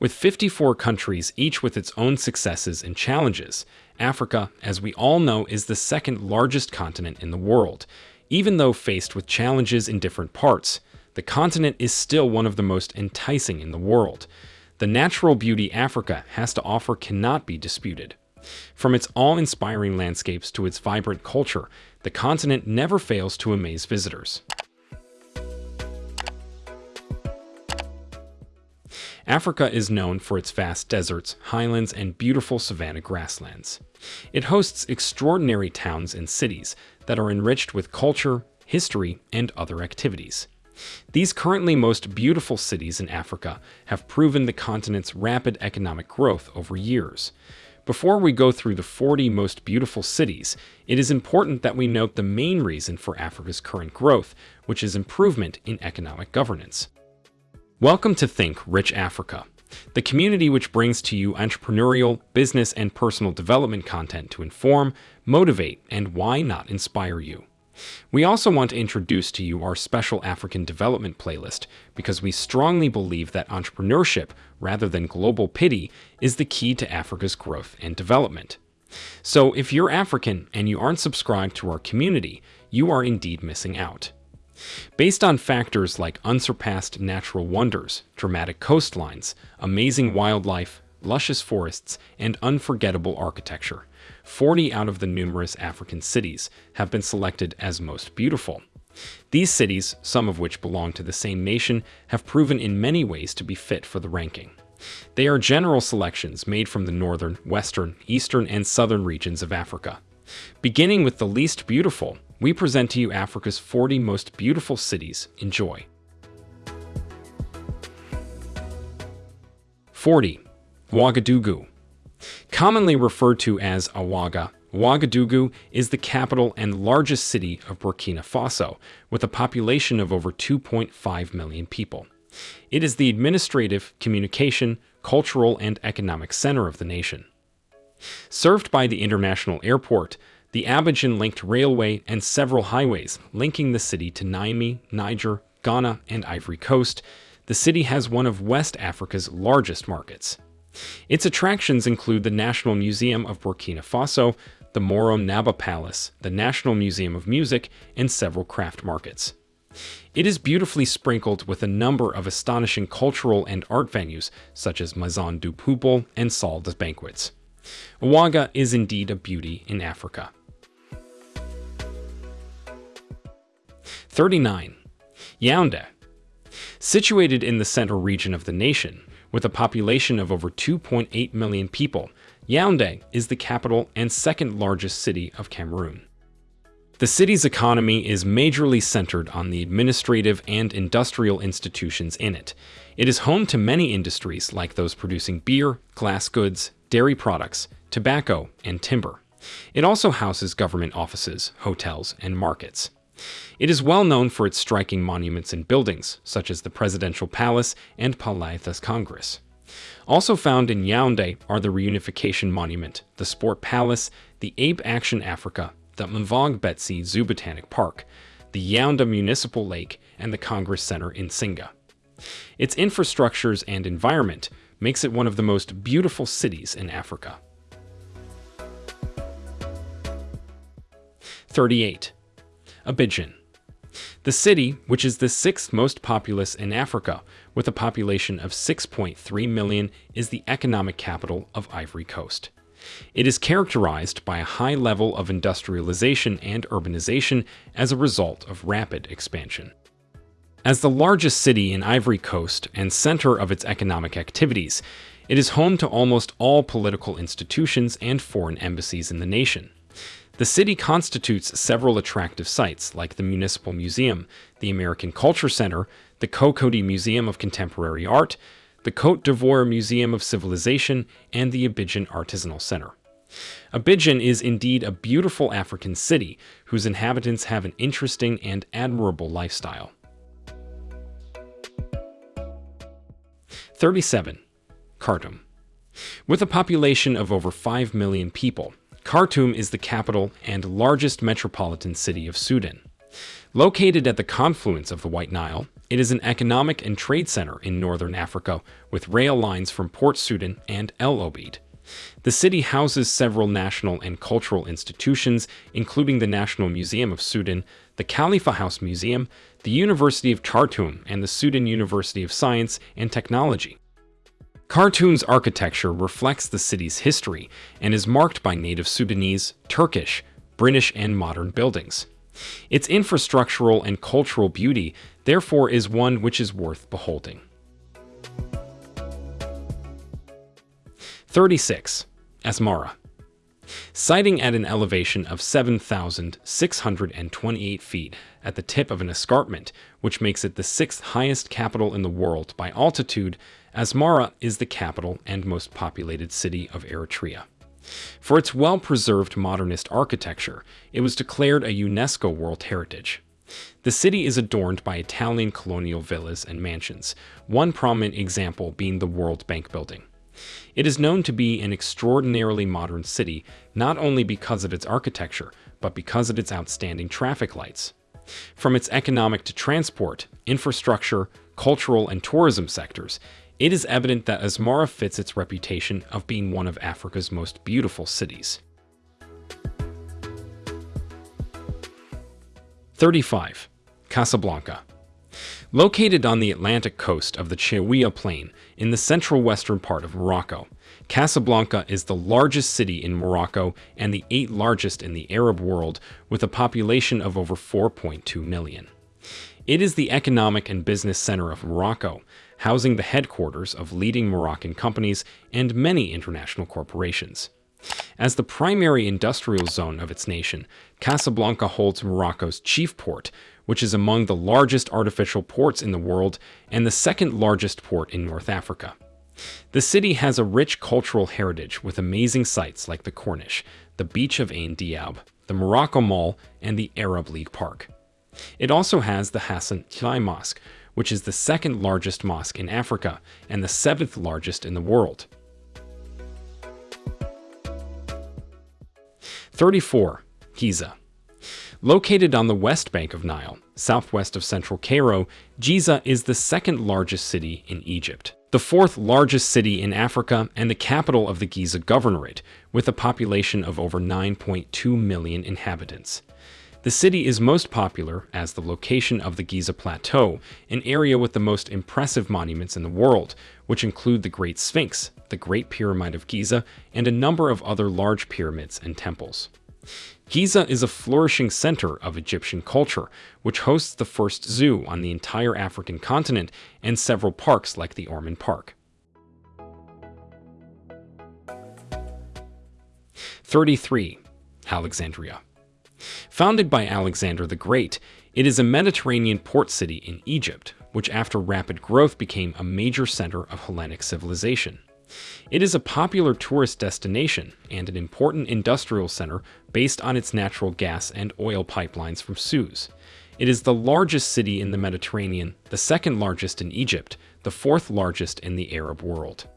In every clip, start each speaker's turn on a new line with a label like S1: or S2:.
S1: With 54 countries, each with its own successes and challenges, Africa, as we all know, is the second largest continent in the world. Even though faced with challenges in different parts, the continent is still one of the most enticing in the world. The natural beauty Africa has to offer cannot be disputed. From its awe-inspiring landscapes to its vibrant culture, the continent never fails to amaze visitors. Africa is known for its vast deserts, highlands, and beautiful savanna grasslands. It hosts extraordinary towns and cities that are enriched with culture, history, and other activities. These currently most beautiful cities in Africa have proven the continent's rapid economic growth over years. Before we go through the 40 most beautiful cities, it is important that we note the main reason for Africa's current growth, which is improvement in economic governance. Welcome to Think Rich Africa, the community which brings to you entrepreneurial, business, and personal development content to inform, motivate, and why not inspire you. We also want to introduce to you our special African development playlist because we strongly believe that entrepreneurship, rather than global pity, is the key to Africa's growth and development. So if you're African and you aren't subscribed to our community, you are indeed missing out. Based on factors like unsurpassed natural wonders, dramatic coastlines, amazing wildlife, luscious forests, and unforgettable architecture, 40 out of the numerous African cities have been selected as most beautiful. These cities, some of which belong to the same nation, have proven in many ways to be fit for the ranking. They are general selections made from the northern, western, eastern, and southern regions of Africa. Beginning with the least beautiful, we present to you Africa's 40 most beautiful cities. Enjoy. 40. Ouagadougou. Commonly referred to as Ouaga, Ouagadougou is the capital and largest city of Burkina Faso, with a population of over 2.5 million people. It is the administrative, communication, cultural, and economic center of the nation. Served by the international airport, the Abidjan-linked railway, and several highways linking the city to Niamey, Niger, Ghana, and Ivory Coast, the city has one of West Africa's largest markets. Its attractions include the National Museum of Burkina Faso, the Moro Naba Palace, the National Museum of Music, and several craft markets. It is beautifully sprinkled with a number of astonishing cultural and art venues, such as Maison du Peuple and Salle des Banquets. Ouaga is indeed a beauty in Africa. 39. Yaoundé. Situated in the central region of the nation, with a population of over 2.8 million people, Yaoundé is the capital and second largest city of Cameroon. The city's economy is majorly centered on the administrative and industrial institutions in it. It is home to many industries like those producing beer, glass goods, dairy products, tobacco, and timber. It also houses government offices, hotels, and markets. It is well known for its striking monuments and buildings, such as the Presidential Palace and Palais des Congrès. Also found in Yaoundé are the Reunification Monument, the Sport Palace, the Ape Action Africa, the Mvog Betsi Zoo Botanic Park, the Yaoundé Municipal Lake, and the Congress Center in Tsinga. Its infrastructures and environment makes it one of the most beautiful cities in Africa. 38. Abidjan. The city, which is the sixth most populous in Africa, with a population of 6.3 million, is the economic capital of Ivory Coast. It is characterized by a high level of industrialization and urbanization as a result of rapid expansion. As the largest city in Ivory Coast and center of its economic activities, it is home to almost all political institutions and foreign embassies in the nation. The city constitutes several attractive sites like the Municipal Museum, the American Culture Center, the Cocody Museum of Contemporary Art, the Cote d'Ivoire Museum of Civilization, and the Abidjan Artisanal Center. Abidjan is indeed a beautiful African city whose inhabitants have an interesting and admirable lifestyle. 37. Khartoum. With a population of over 5 million people, Khartoum is the capital and largest metropolitan city of Sudan. Located at the confluence of the White Nile, It is an economic and trade center in northern Africa with rail lines from Port Sudan and El Obeid. The city houses several national and cultural institutions, including the National Museum of Sudan, the Khalifa House Museum, the University of Khartoum, and the Sudan University of Science and Technology. Khartoum's architecture reflects the city's history and is marked by native Sudanese, Turkish, British, and modern buildings. Its infrastructural and cultural beauty, therefore, is one which is worth beholding. 36. Asmara Siting at an elevation of 7,628 feet at the tip of an escarpment, which makes it the sixth highest capital in the world by altitude, Asmara is the capital and most populated city of Eritrea. For its well-preserved modernist architecture, it was declared a UNESCO World Heritage. The city is adorned by Italian colonial villas and mansions, one prominent example being the World Bank Building. It is known to be an extraordinarily modern city, not only because of its architecture, but because of its outstanding traffic lights. From its economic to transport, infrastructure, cultural, and tourism sectors, it is evident that Asmara fits its reputation of being one of Africa's most beautiful cities. 35. Casablanca Located on the Atlantic coast of the Chaouia Plain in the central western part of Morocco, Casablanca is the largest city in Morocco and the eighth largest in the Arab world with a population of over 4.2 million. It is the economic and business center of Morocco, housing the headquarters of leading Moroccan companies and many international corporations. As the primary industrial zone of its nation, Casablanca holds Morocco's chief port, which is among the largest artificial ports in the world and the second largest port in North Africa. The city has a rich cultural heritage with amazing sites like the Corniche, the beach of Ain Diab, the Morocco Mall, and the Arab League Park. It also has the Hassan Tlaï Mosque, which is the second largest mosque in Africa and the seventh largest in the world. 34. Giza Located on the west bank of Nile, southwest of central Cairo, Giza is the second largest city in Egypt, the fourth largest city in Africa, and the capital of the Giza Governorate, with a population of over 9.2 million inhabitants. The city is most popular as the location of the Giza Plateau, an area with the most impressive monuments in the world, which include the Great Sphinx, the Great Pyramid of Giza, and a number of other large pyramids and temples. Giza is a flourishing center of Egyptian culture, which hosts the first zoo on the entire African continent and several parks like the Orman Park. 33. Alexandria Founded by Alexander the Great, it is a Mediterranean port city in Egypt, which after rapid growth became a major center of Hellenic civilization. It is a popular tourist destination and an important industrial center based on its natural gas and oil pipelines from Suez. It is the largest city in the Mediterranean, the second largest in Egypt, the fourth largest in the Arab world.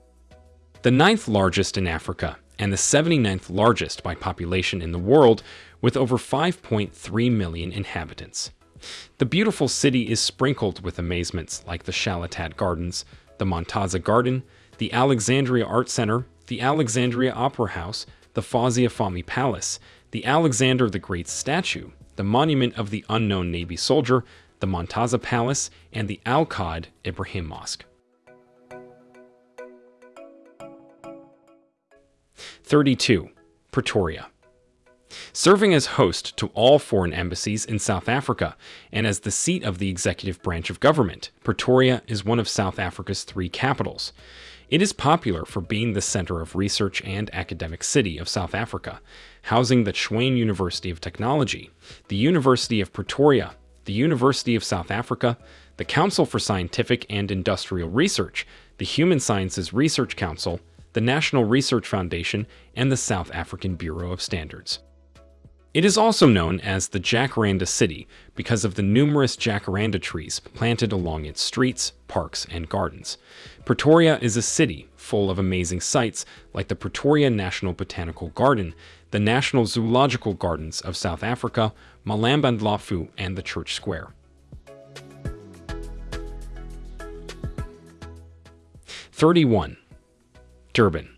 S1: The ninth largest in Africa, and the 79th largest by population in the world, with over 5.3 million inhabitants. The beautiful city is sprinkled with amazements like the Shallalat Gardens, the Montaza Garden, the Alexandria Art Center, the Alexandria Opera House, the Fahmy Palace, the Alexander the Great statue, the monument of the unknown Navy soldier, the Montaza Palace, and the Al Qaed Ibrahim Mosque. 32. Pretoria Serving as host to all foreign embassies in South Africa and as the seat of the executive branch of government, Pretoria is one of South Africa's three capitals. It is popular for being the center of research and academic city of South Africa, housing the Tshwane University of Technology, the University of Pretoria, the University of South Africa, the Council for Scientific and Industrial Research, the Human Sciences Research Council, the National Research Foundation, and the South African Bureau of Standards. It is also known as the Jacaranda City because of the numerous jacaranda trees planted along its streets, parks, and gardens. Pretoria is a city full of amazing sights like the Pretoria National Botanical Garden, the National Zoological Gardens of South Africa, Malambo Ndlovu, and the Church Square. 31. Durban.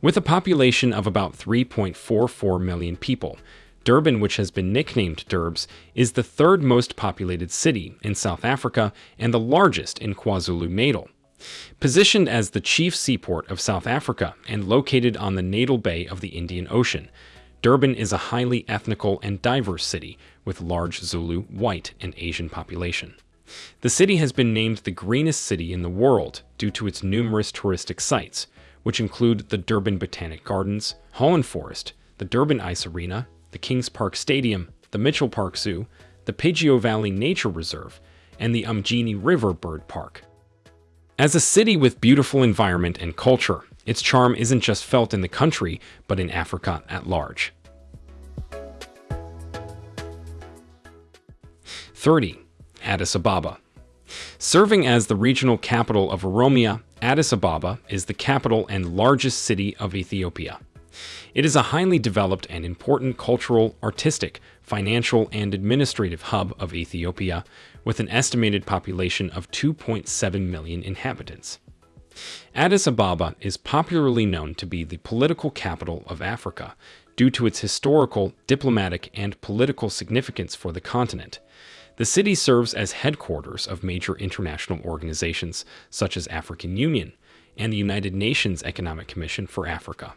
S1: With a population of about 3.44 million people, Durban, which has been nicknamed Durbs, is the third most populated city in South Africa and the largest in KwaZulu-Natal. Positioned as the chief seaport of South Africa and located on the natal bay of the Indian Ocean, Durban is a highly ethnical and diverse city with large Zulu, white, and Asian population. The city has been named the greenest city in the world due to its numerous touristic sites, which include the Durban Botanic Gardens, Holland Forest, the Durban Ice Arena, the Kings Park Stadium, the Mitchell Park Zoo, the Pigeon Valley Nature Reserve, and the Umgeni River Bird Park. As a city with beautiful environment and culture, its charm isn't just felt in the country, but in Africa at large. 30. Addis Ababa. Serving as the regional capital of Oromia, Addis Ababa is the capital and largest city of Ethiopia. It is a highly developed and important cultural, artistic, financial, and administrative hub of Ethiopia, with an estimated population of 2.7 million inhabitants. Addis Ababa is popularly known to be the political capital of Africa due to its historical, diplomatic, and political significance for the continent. The city serves as headquarters of major international organizations such as African Union and the United Nations Economic Commission for Africa.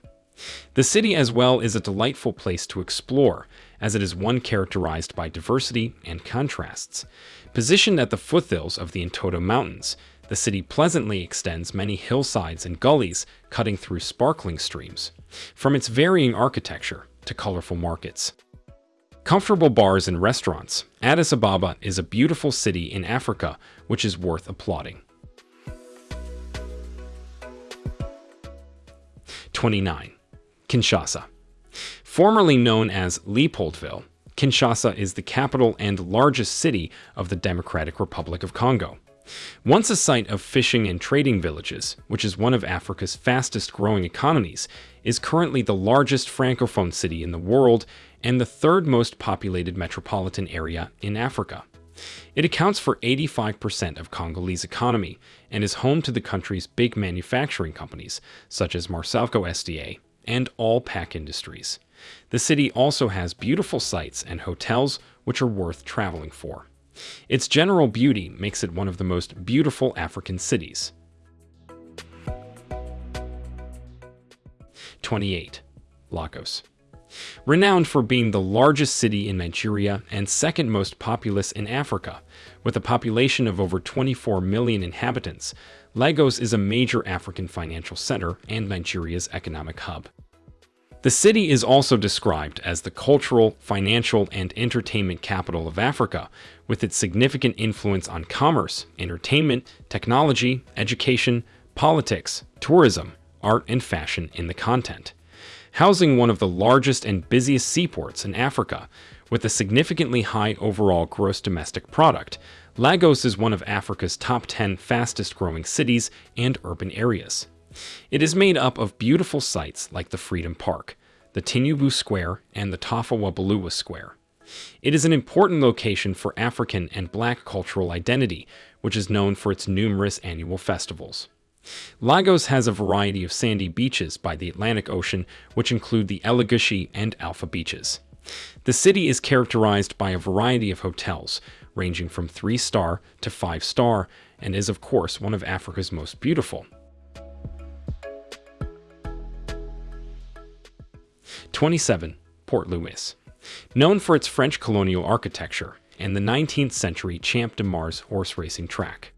S1: The city as well is a delightful place to explore, as it is one characterized by diversity and contrasts. Positioned at the foothills of the Entoto Mountains, the city pleasantly extends many hillsides and gullies cutting through sparkling streams, from its varying architecture to colorful markets. Comfortable bars and restaurants, Addis Ababa is a beautiful city in Africa which is worth applauding. 29. Kinshasa. Formerly known as Leopoldville, Kinshasa is the capital and largest city of the Democratic Republic of Congo. Once a site of fishing and trading villages, which is one of Africa's fastest growing economies, is currently the largest francophone city in the world and the third most populated metropolitan area in Africa. It accounts for 85% of Congolese economy and is home to the country's big manufacturing companies, such as Marsavco SDA and all pack Industries. The city also has beautiful sights and hotels which are worth traveling for. Its general beauty makes it one of the most beautiful African cities. 28. Lagos. Renowned for being the largest city in Nigeria and second most populous in Africa, with a population of over 24 million inhabitants, Lagos is a major African financial center and Nigeria's economic hub. The city is also described as the cultural, financial, and entertainment capital of Africa, with its significant influence on commerce, entertainment, technology, education, politics, tourism, art, and fashion in the content. Housing one of the largest and busiest seaports in Africa, with a significantly high overall gross domestic product, Lagos is one of Africa's top 10 fastest growing cities and urban areas. It is made up of beautiful sites like the Freedom Park, the Tinubu Square, and the Tafawa Balewa Square. It is an important location for African and black cultural identity, which is known for its numerous annual festivals. Lagos has a variety of sandy beaches by the Atlantic Ocean, which include the Elegushi and Alpha beaches. The city is characterized by a variety of hotels, ranging from 3-star to 5-star, and is of course one of Africa's most beautiful. 27. Port Louis. Known for its French colonial architecture and the 19th century Champ de Mars horse racing track.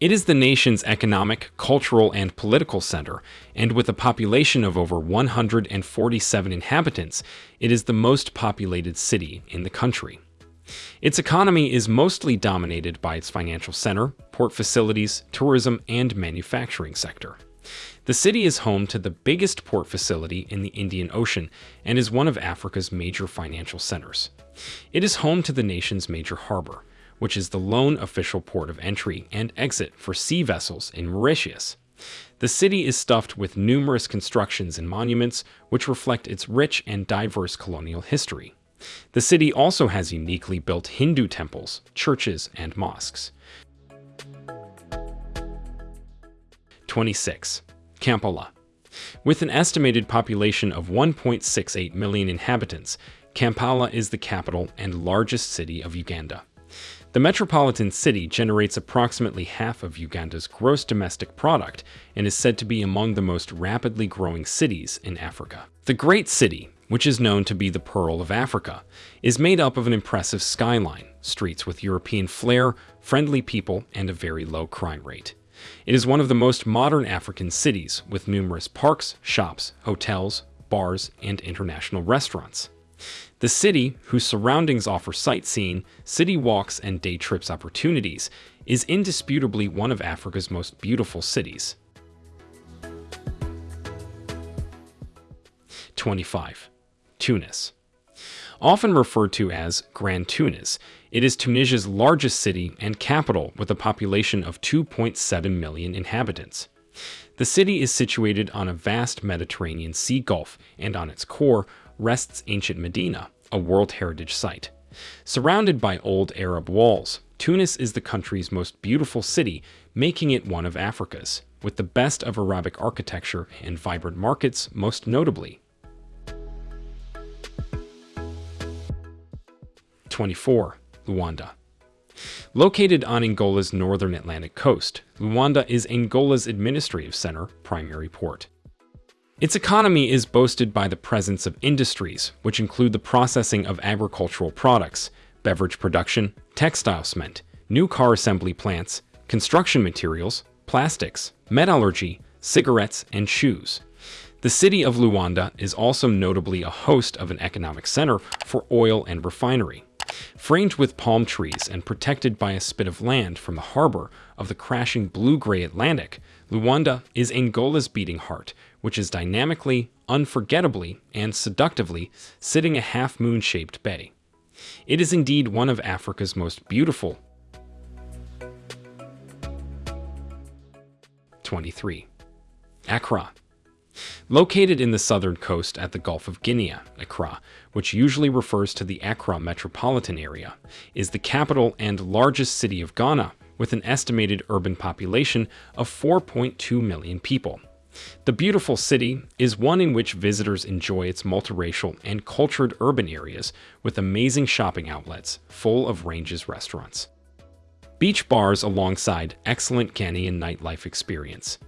S1: It is the nation's economic, cultural, and political center, and with a population of over 147 inhabitants, it is the most populated city in the country. Its economy is mostly dominated by its financial center, port facilities, tourism, and manufacturing sector. The city is home to the biggest port facility in the Indian Ocean and is one of Africa's major financial centers. It is home to the nation's major harbor, which is the lone official port of entry and exit for sea vessels in Mauritius. The city is stuffed with numerous constructions and monuments which reflect its rich and diverse colonial history. The city also has uniquely built Hindu temples, churches, and mosques. 26. Kampala. With an estimated population of 1.68 million inhabitants, Kampala is the capital and largest city of Uganda. The metropolitan city generates approximately half of Uganda's gross domestic product and is said to be among the most rapidly growing cities in Africa. The Great City, which is known to be the Pearl of Africa, is made up of an impressive skyline, streets with European flair, friendly people, and a very low crime rate. It is one of the most modern African cities, with numerous parks, shops, hotels, bars, and international restaurants. The city, whose surroundings offer sightseeing, city walks, and day trips opportunities, is indisputably one of Africa's most beautiful cities. 25. Tunis. Often referred to as Grand Tunis, it is Tunisia's largest city and capital with a population of 2.7 million inhabitants. The city is situated on a vast Mediterranean Sea Gulf, and on its core rests ancient Medina, a World Heritage Site. Surrounded by old Arab walls, Tunis is the country's most beautiful city, making it one of Africa's, with the best of Arabic architecture and vibrant markets most notably. 24. Luanda. Located on Angola's northern Atlantic coast, Luanda is Angola's administrative center, primary port. Its economy is boasted by the presence of industries, which include the processing of agricultural products, beverage production, textile cement, new car assembly plants, construction materials, plastics, metallurgy, cigarettes, and shoes. The city of Luanda is also notably a host of an economic center for oil and refinery. Framed with palm trees and protected by a spit of land from the harbor of the crashing blue-gray Atlantic, Luanda is Angola's beating heart, which is dynamically, unforgettably, and seductively sitting a half-moon-shaped bay. It is indeed one of Africa's most beautiful 23. Accra Located in the southern coast at the Gulf of Guinea, Accra, which usually refers to the Accra metropolitan area, is the capital and largest city of Ghana, with an estimated urban population of 4.2 million people. The beautiful city is one in which visitors enjoy its multiracial and cultured urban areas with amazing shopping outlets full of ranges restaurants. Beach bars alongside excellent Ghanaian nightlife experience.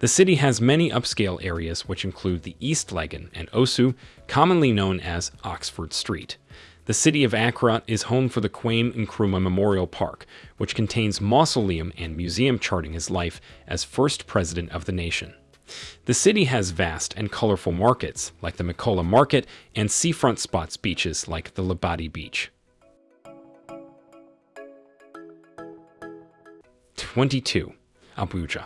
S1: The city has many upscale areas which include the East Legon and Osu, commonly known as Oxford Street. The city of Accra is home for the Kwame Nkrumah Memorial Park, which contains mausoleum and museum charting his life as first president of the nation. The city has vast and colorful markets, like the Makola Market, and seafront spots beaches like the Labadi Beach. 22. Abuja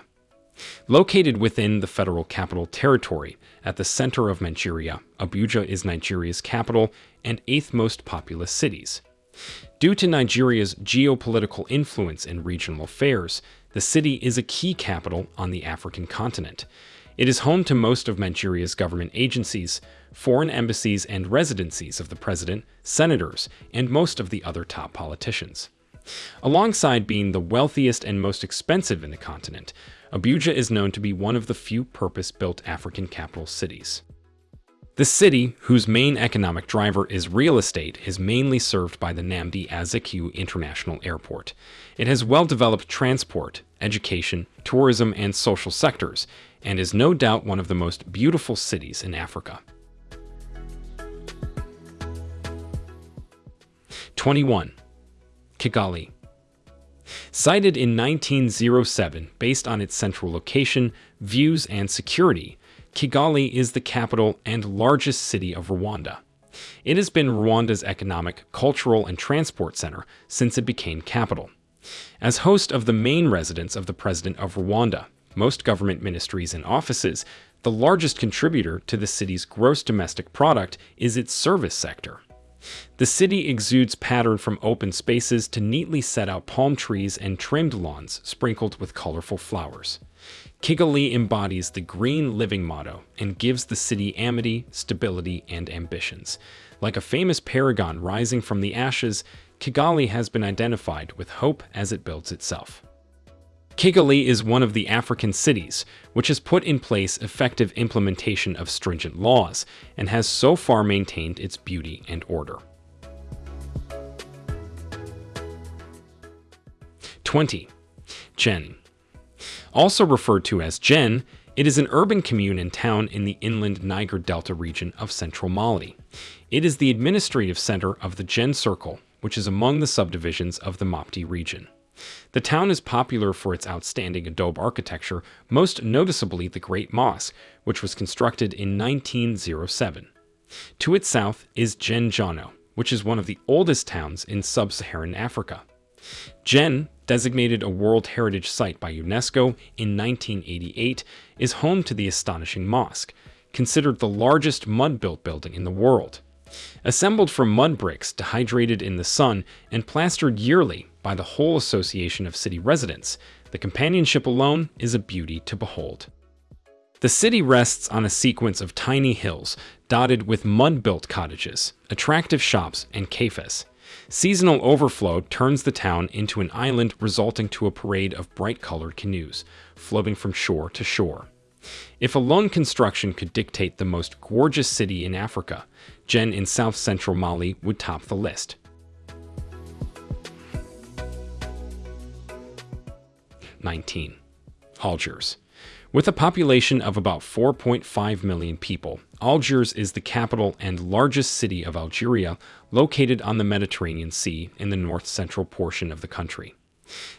S1: Located within the Federal Capital Territory, at the center of Nigeria, Abuja is Nigeria's capital and eighth most populous cities. Due to Nigeria's geopolitical influence in regional affairs, the city is a key capital on the African continent. It is home to most of Nigeria's government agencies, foreign embassies and residencies of the president, senators, and most of the other top politicians. Alongside being the wealthiest and most expensive in the continent, Abuja is known to be one of the few purpose-built African capital cities. The city, whose main economic driver is real estate, is mainly served by the Nnamdi Azikiwe International Airport. It has well-developed transport, education, tourism, and social sectors, and is no doubt one of the most beautiful cities in Africa. 21. Kigali Cited in 1907 based on its central location, views, and security, Kigali is the capital and largest city of Rwanda. It has been Rwanda's economic, cultural, and transport center since it became capital. As host of the main residence of the President of Rwanda, most government ministries and offices, the largest contributor to the city's gross domestic product is its service sector. The city exudes pattern from open spaces to neatly set out palm trees and trimmed lawns sprinkled with colorful flowers. Kigali embodies the green living motto and gives the city amity, stability, and ambitions. Like a famous paragon rising from the ashes, Kigali has been identified with hope as it builds itself. Kigali is one of the African cities which has put in place effective implementation of stringent laws and has so far maintained its beauty and order. 20. Djenné. Also referred to as Djen, it is an urban commune and town in the inland Niger Delta region of central Mali. It is the administrative center of the Djen Circle, which is among the subdivisions of the Mopti region. The town is popular for its outstanding adobe architecture, most noticeably the Great Mosque, which was constructed in 1907. To its south is Djenné, which is one of the oldest towns in sub-Saharan Africa. Djen, designated a World Heritage Site by UNESCO in 1988, is home to the astonishing mosque, considered the largest mud-built building in the world. Assembled from mud bricks dehydrated in the sun and plastered yearly by the whole association of city residents, the companionship alone is a beauty to behold. The city rests on a sequence of tiny hills dotted with mud-built cottages, attractive shops, and cafes. Seasonal overflow turns the town into an island resulting to a parade of bright-colored canoes, floating from shore to shore. If alone construction could dictate the most gorgeous city in Africa, Djen in south-central Mali would top the list. Nineteen. Algiers. With a population of about 4.5 million people, Algiers is the capital and largest city of Algeria, located on the Mediterranean Sea in the north-central portion of the country.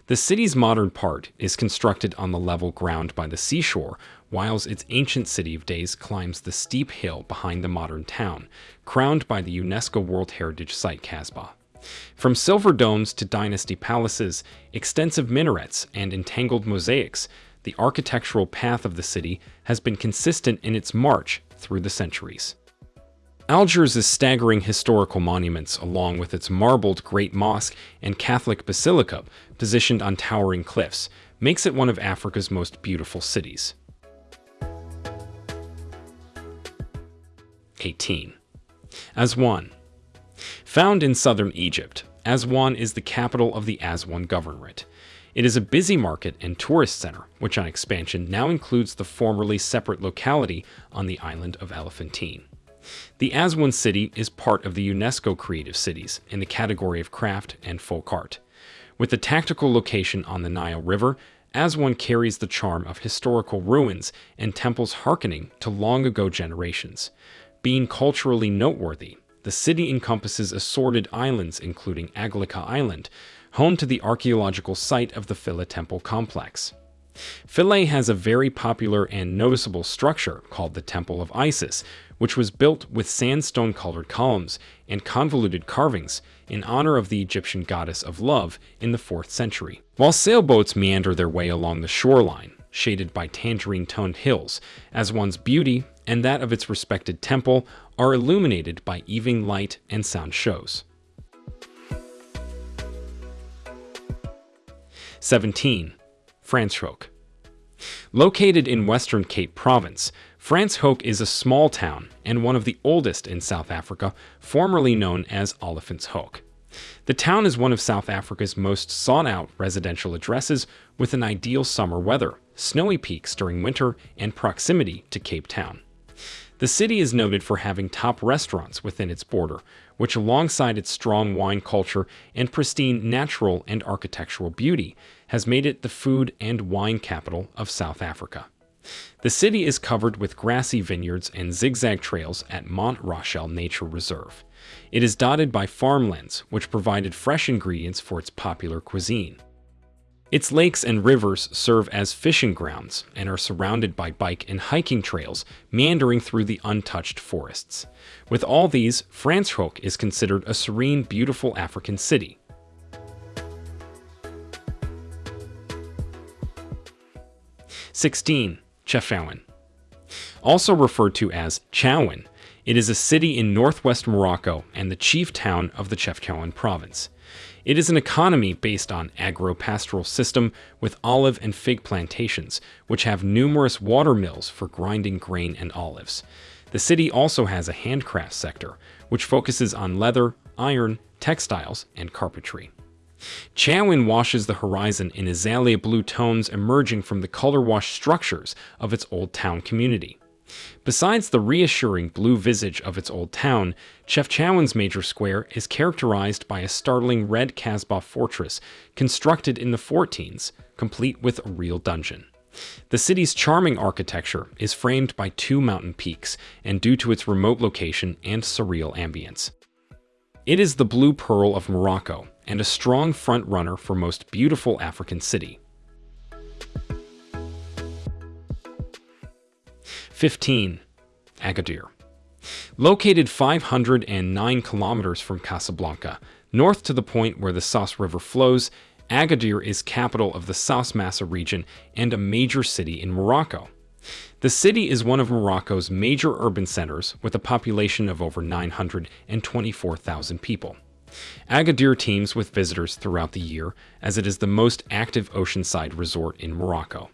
S1: The city's modern part is constructed on the level ground by the seashore, whilst its ancient city of days climbs the steep hill behind the modern town, crowned by the UNESCO World Heritage Site Casbah. From silver domes to dynasty palaces, extensive minarets, and entangled mosaics, the architectural path of the city has been consistent in its march through the centuries. Algiers' staggering historical monuments, along with its marbled Great Mosque and Catholic Basilica, positioned on towering cliffs, makes it one of Africa's most beautiful cities. 18. Aswan. Found in southern Egypt, Aswan is the capital of the Aswan Governorate. It is a busy market and tourist center, which on expansion now includes the formerly separate locality on the island of Elephantine. The Aswan city is part of the UNESCO Creative Cities in the category of craft and folk art. With the tactical location on the Nile River, Aswan carries the charm of historical ruins and temples hearkening to long ago generations. Being culturally noteworthy, the city encompasses assorted islands including Agilkia Island, home to the archaeological site of the Philae Temple complex. Philae has a very popular and noticeable structure called the Temple of Isis, which was built with sandstone-colored columns and convoluted carvings in honor of the Egyptian goddess of love in the 4th century. While sailboats meander their way along the shoreline, shaded by tangerine-toned hills, as one's beauty and that of its respected temple are illuminated by evening light and sound shows. 17. Franschhoek. Located in western Cape Province, Franschhoek is a small town and one of the oldest in South Africa, formerly known as Olifantshoek. The town is one of South Africa's most sought-out residential addresses with an ideal summer weather, snowy peaks during winter, and proximity to Cape Town. The city is noted for having top restaurants within its border, which alongside its strong wine culture and pristine natural and architectural beauty, has made it the food and wine capital of South Africa. The city is covered with grassy vineyards and zigzag trails at Mont Rochelle Nature Reserve. It is dotted by farmlands, which provided fresh ingredients for its popular cuisine. Its lakes and rivers serve as fishing grounds and are surrounded by bike and hiking trails meandering through the untouched forests. With all these, Franschhoek is considered a serene, beautiful African city. Sixteen, Chefchaouen. Also referred to as Chaouen, it is a city in northwest Morocco and the chief town of the Chefchaouen province. It is an economy based on agro-pastoral system with olive and fig plantations, which have numerous water mills for grinding grain and olives. The city also has a handcraft sector, which focuses on leather, iron, textiles, and carpentry. Chaouen washes the horizon in azalea blue tones emerging from the color-washed structures of its old town community. Besides the reassuring blue visage of its old town, Chefchaouen's major square is characterized by a startling red Casbah fortress constructed in the 14s, complete with a real dungeon. The city's charming architecture is framed by two mountain peaks, and due to its remote location and surreal ambience. It is the blue pearl of Morocco, and a strong front-runner for most beautiful African city. 15. Agadir. Located 509 kilometers from Casablanca, north to the point where the Souss River flows, Agadir is capital of the Souss Massa region and a major city in Morocco. The city is one of Morocco's major urban centers with a population of over 924,000 people. Agadir teams with visitors throughout the year as it is the most active oceanside resort in Morocco.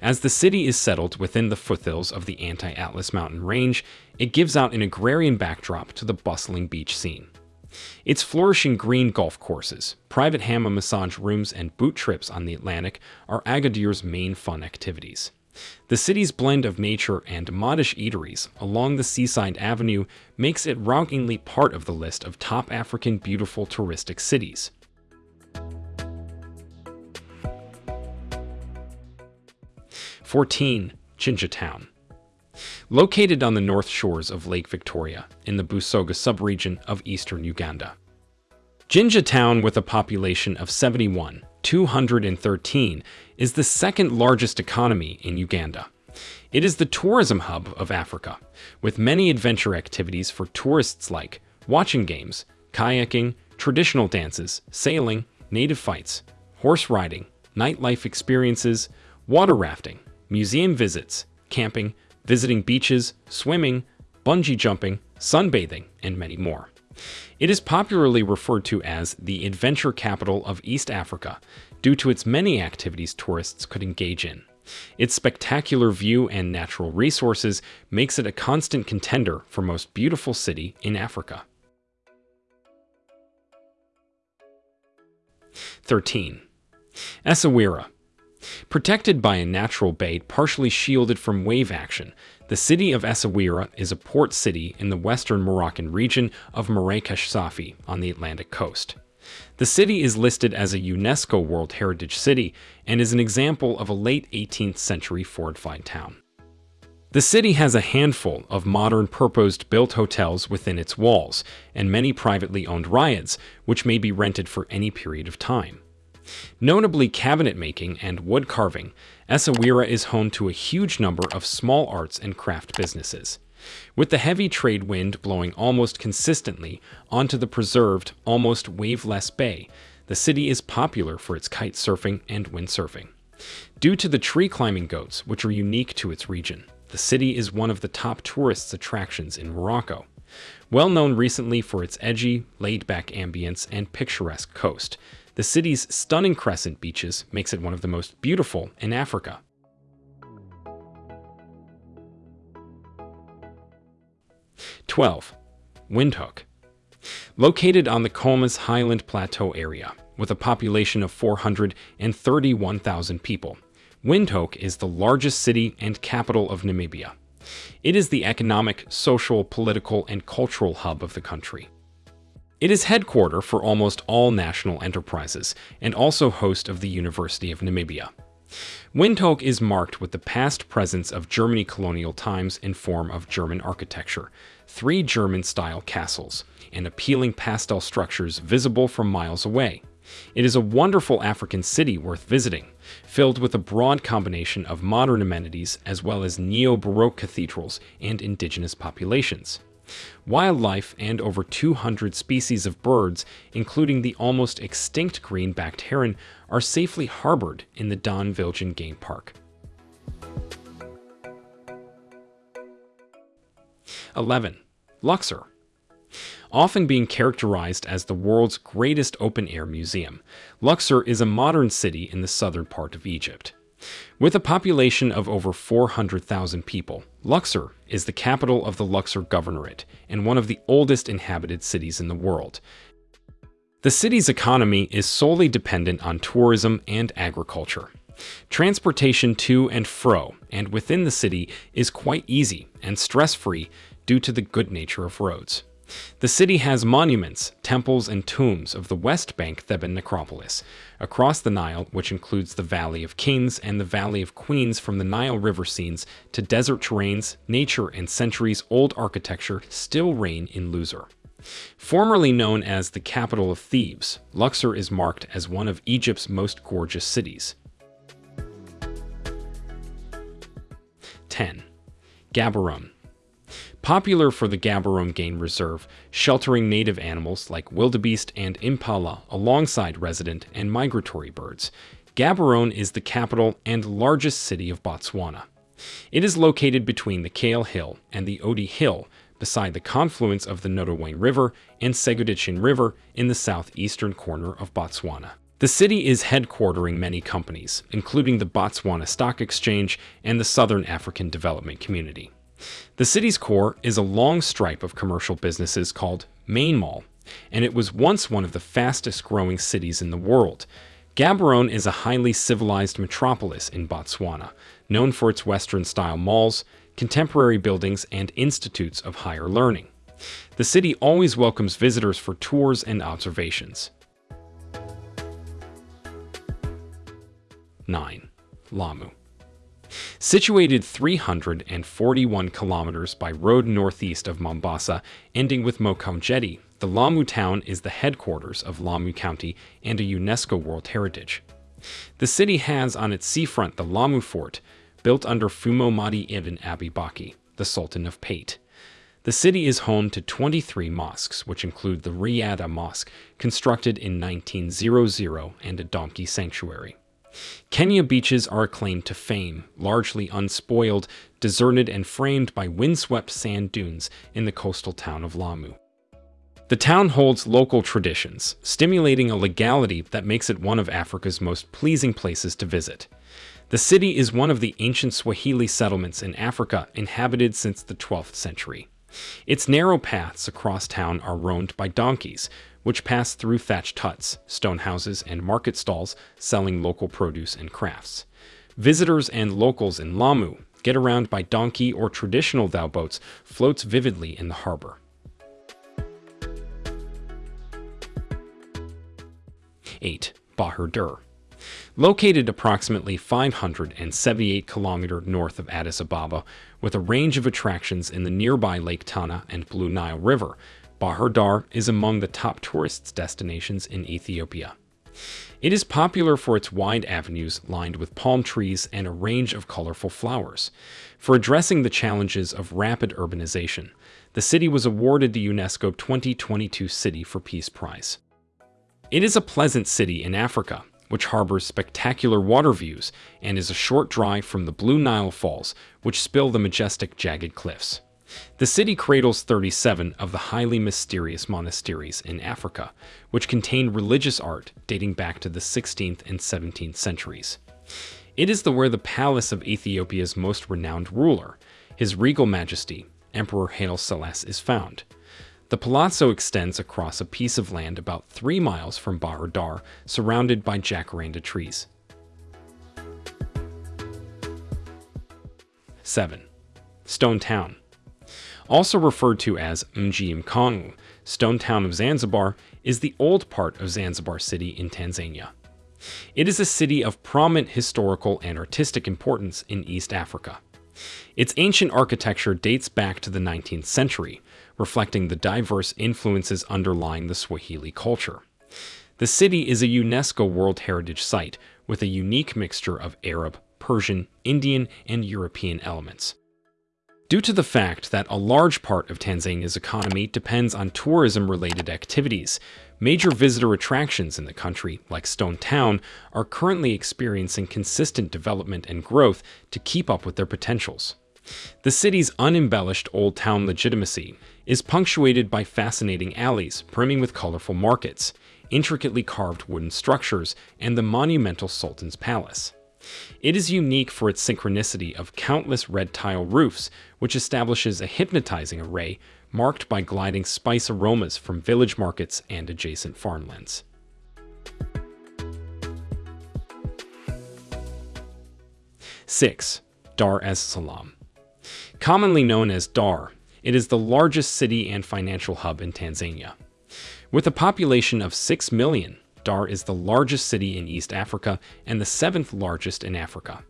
S1: As the city is settled within the foothills of the Anti-Atlas mountain range, it gives out an agrarian backdrop to the bustling beach scene. Its flourishing green golf courses, private hammock massage rooms, and boat trips on the Atlantic are Agadir's main fun activities. The city's blend of nature and modish eateries along the seaside avenue makes it rankingly part of the list of top African beautiful touristic cities. 14. Jinja Town. Located on the north shores of Lake Victoria, in the Busoga subregion of eastern Uganda. Jinja Town, with a population of 71, 213, is the second largest economy in Uganda. It is the tourism hub of Africa, with many adventure activities for tourists like watching games, kayaking, traditional dances, sailing, native fights, horse riding, nightlife experiences, water rafting, museum visits, camping, visiting beaches, swimming, bungee jumping, sunbathing, and many more. It is popularly referred to as the adventure capital of East Africa due to its many activities tourists could engage in. Its spectacular view and natural resources makes it a constant contender for most beautiful city in Africa. 13. Essaouira Protected by a natural bay partially shielded from wave action, the city of Essaouira is a port city in the western Moroccan region of Marrakesh Safi on the Atlantic coast. The city is listed as a UNESCO World Heritage City and is an example of a late 18th century fortified town. The city has a handful of modern purpose-built hotels within its walls, and many privately owned riads, which may be rented for any period of time. Notably cabinet making and wood carving, Essaouira is home to a huge number of small arts and craft businesses. With the heavy trade wind blowing almost consistently onto the preserved, almost waveless bay, the city is popular for its kite surfing and windsurfing. Due to the tree climbing goats, which are unique to its region, the city is one of the top tourist attractions in Morocco. Well known recently for its edgy, laid-back ambience and picturesque coast, the city's stunning crescent beaches makes it one of the most beautiful in Africa. Twelve, Windhoek. Located on the Khomas Highland Plateau area, with a population of 431,000 people, Windhoek is the largest city and capital of Namibia. It is the economic, social, political, and cultural hub of the country. It is headquarter for almost all national enterprises and also host of the University of Namibia. Windhoek is marked with the past presence of Germany colonial times in form of German architecture, three German-style castles, and appealing pastel structures visible from miles away. It is a wonderful African city worth visiting, filled with a broad combination of modern amenities as well as neo-Baroque cathedrals and indigenous populations. Wildlife and over 200 species of birds, including the almost extinct green-backed heron, are safely harbored in the Daan Viljoen Game Park. 11. Luxor Often being characterized as the world's greatest open-air museum, Luxor is a modern city in the southern part of Egypt. With a population of over 400,000 people, Luxor is the capital of the Luxor Governorate and one of the oldest inhabited cities in the world. The city's economy is solely dependent on tourism and agriculture. Transportation to and fro and within the city is quite easy and stress-free due to the good nature of roads. The city has monuments, temples, and tombs of the West Bank Theban necropolis, across the Nile, which includes the Valley of Kings and the Valley of Queens from the Nile River scenes to desert terrains, nature, and centuries-old architecture still reign in Luxor. Formerly known as the capital of Thebes, Luxor is marked as one of Egypt's most gorgeous cities. 10. Gaborone Popular for the Gaborone Game Reserve, sheltering native animals like wildebeest and impala alongside resident and migratory birds, Gaborone is the capital and largest city of Botswana. It is located between the Kgale Hill and the Oodi Hill, beside the confluence of the Notwane River and Segoditshane River in the southeastern corner of Botswana. The city is headquartering many companies, including the Botswana Stock Exchange and the Southern African Development Community. The city's core is a long stripe of commercial businesses called Main Mall, and it was once one of the fastest growing cities in the world. Gaborone is a highly civilized metropolis in Botswana, known for its Western-style malls, contemporary buildings, and institutes of higher learning. The city always welcomes visitors for tours and observations. 9. Lamu Situated 341 kilometers by road northeast of Mombasa, ending with Mokowe Jetty, the Lamu town is the headquarters of Lamu County and a UNESCO World Heritage. The city has on its seafront the Lamu Fort, built under Fumo Madi ibn Abi Baki, the Sultan of Pate. The city is home to 23 mosques, which include the Riyadh Mosque, constructed in 1900, and a donkey sanctuary. Kenya beaches are acclaimed to fame, largely unspoiled, deserted and framed by windswept sand dunes in the coastal town of Lamu. The town holds local traditions, stimulating a legality that makes it one of Africa's most pleasing places to visit. The city is one of the ancient Swahili settlements in Africa inhabited since the 12th century. Its narrow paths across town are roamed by donkeys, which pass through thatched huts, stone houses, and market stalls selling local produce and crafts. Visitors and locals in Lamu get around by donkey or traditional dhow boats floats vividly in the harbor. 8. Bahir Dar Located approximately 578 km north of Addis Ababa, with a range of attractions in the nearby Lake Tana and Blue Nile River, Bahir Dar is among the top tourist destinations in Ethiopia. It is popular for its wide avenues lined with palm trees and a range of colorful flowers. For addressing the challenges of rapid urbanization, the city was awarded the UNESCO 2022 City for Peace Prize. It is a pleasant city in Africa, which harbors spectacular water views and is a short drive from the Blue Nile Falls, which spill the majestic jagged cliffs. The city cradles 37 of the highly mysterious monasteries in Africa, which contain religious art dating back to the 16th and 17th centuries. It is the where the palace of Ethiopia's most renowned ruler, His Regal Majesty, Emperor Haile Selassie, is found. The palazzo extends across a piece of land about three miles from Bahir Dar, surrounded by jacaranda trees. 7. Stone Town Also referred to as Mji Mkongwe, Stone Town of Zanzibar is the old part of Zanzibar City in Tanzania. It is a city of prominent historical and artistic importance in East Africa. Its ancient architecture dates back to the 19th century, reflecting the diverse influences underlying the Swahili culture. The city is a UNESCO World Heritage Site with a unique mixture of Arab, Persian, Indian, and European elements. Due to the fact that a large part of Tanzania's economy depends on tourism-related activities, major visitor attractions in the country, like Stone Town, are currently experiencing consistent development and growth to keep up with their potentials. The city's unembellished old town legitimacy is punctuated by fascinating alleys brimming with colorful markets, intricately carved wooden structures, and the monumental Sultan's Palace. It is unique for its synchronicity of countless red tile roofs, which establishes a hypnotizing array, marked by gliding spice aromas from village markets and adjacent farmlands. Six, Dar es Salaam. Commonly known as Dar, it is the largest city and financial hub in Tanzania. With a population of 6 million, Dar is the largest city in East Africa and the seventh largest in Africa.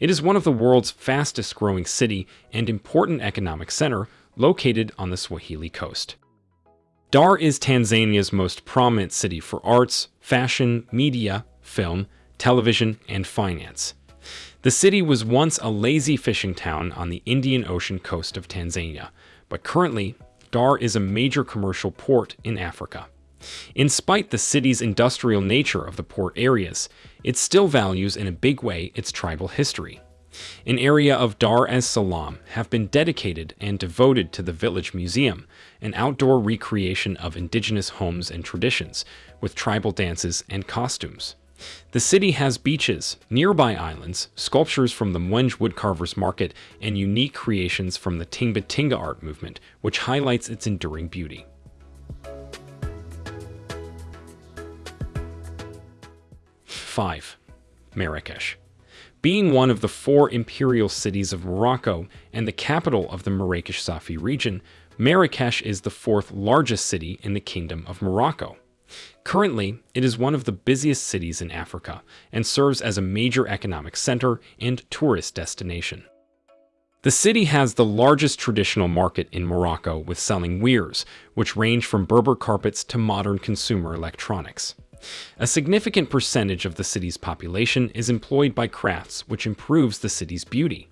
S1: It is one of the world's fastest growing city and important economic center located on the Swahili coast. Dar is Tanzania's most prominent city for arts, fashion, media, film, television, and finance. The city was once a lazy fishing town on the Indian Ocean coast of Tanzania, but currently, Dar is a major commercial port in Africa. In spite the city's industrial nature of the port areas, it still values in a big way its tribal history. An area of Dar es Salaam have been dedicated and devoted to the Village Museum, an outdoor recreation of indigenous homes and traditions, with tribal dances and costumes. The city has beaches, nearby islands, sculptures from the Mwenge Woodcarvers Market, and unique creations from the Tinga Tinga art movement, which highlights its enduring beauty. Five, Marrakesh. Being one of the four imperial cities of Morocco and the capital of the Marrakesh Safi region, Marrakesh is the fourth largest city in the Kingdom of Morocco. Currently, it is one of the busiest cities in Africa and serves as a major economic center and tourist destination. The city has the largest traditional market in Morocco with selling weirs, which range from Berber carpets to modern consumer electronics. A significant percentage of the city's population is employed by crafts, which improves the city's beauty.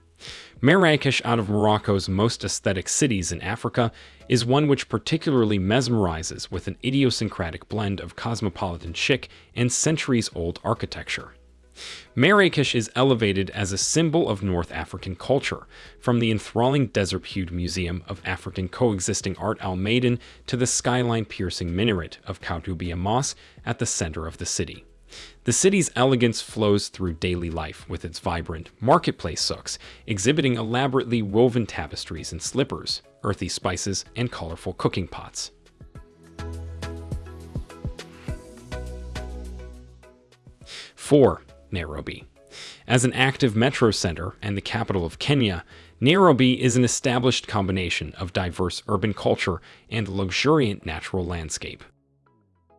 S1: Marrakesh, out of Morocco's most aesthetic cities in Africa, is one which particularly mesmerizes with an idiosyncratic blend of cosmopolitan chic and centuries-old architecture. Marrakesh is elevated as a symbol of North African culture, from the enthralling desert-hued Museum of African Coexisting Art Al Maaden to the skyline-piercing minaret of Koutoubia Mosque at the center of the city. The city's elegance flows through daily life with its vibrant marketplace souks, exhibiting elaborately woven tapestries and slippers, earthy spices, and colorful cooking pots. Four, Nairobi. As an active metro center and the capital of Kenya, Nairobi is an established combination of diverse urban culture and luxuriant natural landscape.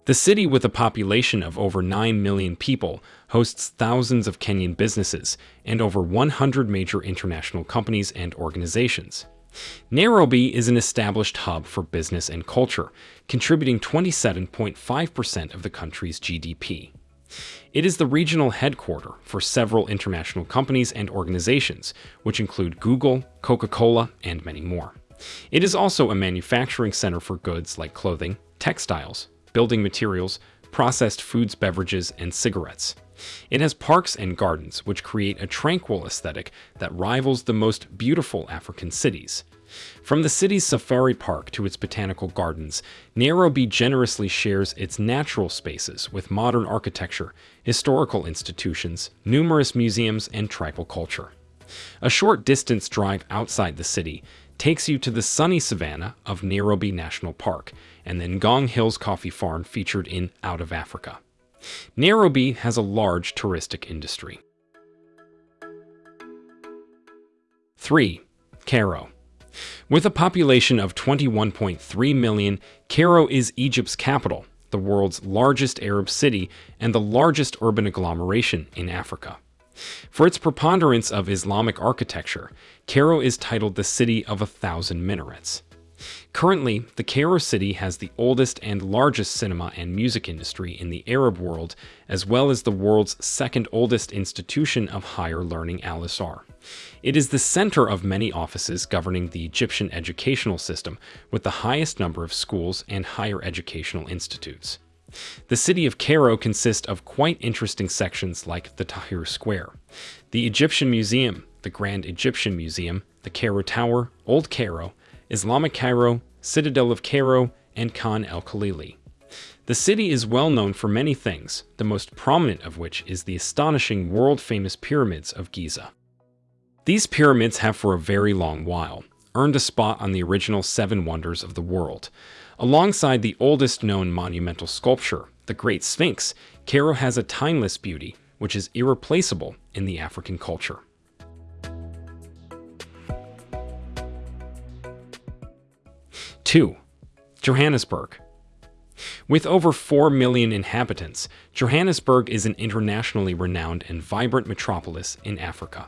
S1: The city, with a population of over 9 million people, hosts thousands of Kenyan businesses and over 100 major international companies and organizations. Nairobi is an established hub for business and culture, contributing 27.5% of the country's GDP. It is the regional headquarter for several international companies and organizations, which include Google, Coca-Cola, and many more. It is also a manufacturing center for goods like clothing, textiles, building materials, processed foods, beverages, and cigarettes. It has parks and gardens which create a tranquil aesthetic that rivals the most beautiful African cities. From the city's safari park to its botanical gardens, Nairobi generously shares its natural spaces with modern architecture, historical institutions, numerous museums, and tribal culture. A short distance drive outside the city takes you to the sunny savanna of Nairobi National Park and the Ngong Hills Coffee Farm featured in Out of Africa. Nairobi has a large touristic industry. 3. Cairo With a population of 21.3 million, Cairo is Egypt's capital, the world's largest Arab city, and the largest urban agglomeration in Africa. For its preponderance of Islamic architecture, Cairo is titled the City of a Thousand Minarets. Currently, the Cairo city has the oldest and largest cinema and music industry in the Arab world, as well as the world's second oldest institution of higher learning Al Azhar. It is the center of many offices governing the Egyptian educational system, with the highest number of schools and higher educational institutes. The city of Cairo consists of quite interesting sections like the Tahrir Square, the Egyptian Museum, the Grand Egyptian Museum, the Cairo Tower, Old Cairo, Islamic Cairo, Citadel of Cairo, and Khan el-Khalili. The city is well known for many things, the most prominent of which is the astonishing world-famous pyramids of Giza. These pyramids have for a very long while earned a spot on the original Seven Wonders of the World. Alongside the oldest known monumental sculpture, the Great Sphinx, Cairo has a timeless beauty which is irreplaceable in the African culture. Two, Johannesburg. With over 4 million inhabitants, Johannesburg is an internationally renowned and vibrant metropolis in Africa.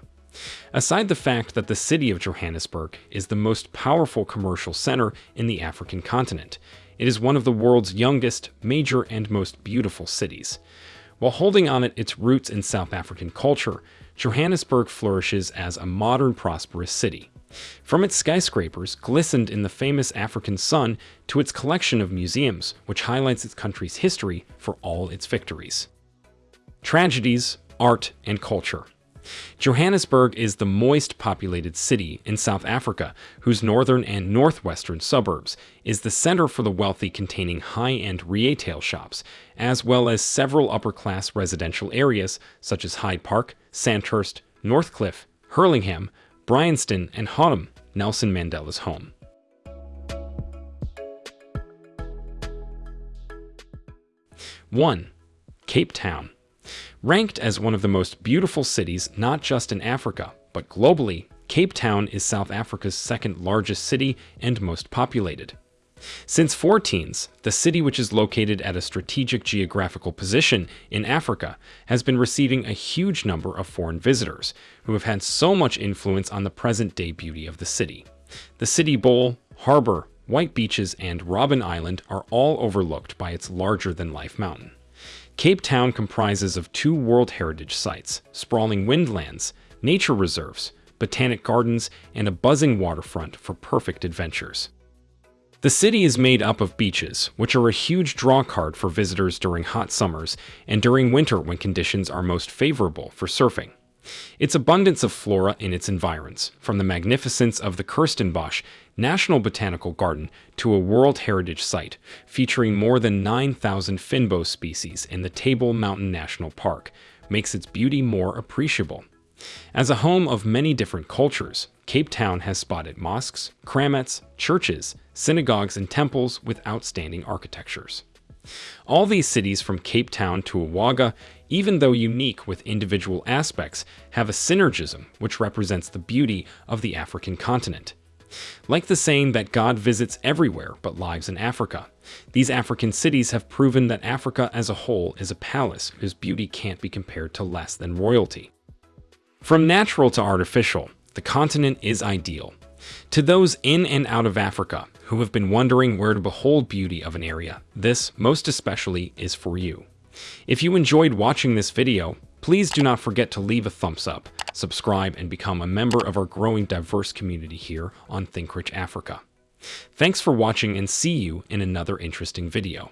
S1: Aside the fact that the city of Johannesburg is the most powerful commercial center in the African continent, it is one of the world's youngest, major, and most beautiful cities. While holding on it its roots in South African culture, Johannesburg flourishes as a modern, prosperous city. From its skyscrapers, glistened in the famous African sun, to its collection of museums, which highlights its country's history for all its victories. Tragedies, art, and culture. Johannesburg is the moist populated city in South Africa, whose northern and northwestern suburbs is the center for the wealthy containing high-end retail shops, as well as several upper-class residential areas such as Hyde Park, Sandhurst, Northcliffe, Hurlingham, Bryanston, and Houghton, Nelson Mandela's home. One, Cape Town. Ranked as one of the most beautiful cities not just in Africa, but globally, Cape Town is South Africa's second largest city and most populated. Since 14s, the city which is located at a strategic geographical position in Africa has been receiving a huge number of foreign visitors, who have had so much influence on the present-day beauty of the city. The city bowl, harbor, white beaches, and Robben Island are all overlooked by its larger-than-life mountain. Cape Town comprises of two World Heritage Sites, sprawling windlands, nature reserves, botanic gardens, and a buzzing waterfront for perfect adventures. The city is made up of beaches, which are a huge drawcard for visitors during hot summers and during winter when conditions are most favorable for surfing. Its abundance of flora in its environs, from the magnificence of the Kirstenbosch National Botanical Garden to a World Heritage Site featuring more than 9,000 Fynbos species in the Table Mountain National Park, makes its beauty more appreciable. As a home of many different cultures, Cape Town has spotted mosques, kramats, churches, synagogues, and temples with outstanding architectures. All these cities from Cape Town to Ouaga, even though unique with individual aspects, have a synergism which represents the beauty of the African continent. Like the saying that God visits everywhere but lives in Africa, these African cities have proven that Africa as a whole is a palace whose beauty can't be compared to less than royalty. From natural to artificial, the continent is ideal. To those in and out of Africa who have been wondering where to behold beauty of an area, this, most especially, is for you. If you enjoyed watching this video, please do not forget to leave a thumbs up, subscribe, and become a member of our growing diverse community here on Think Rich Africa. Thanks for watching and see you in another interesting video.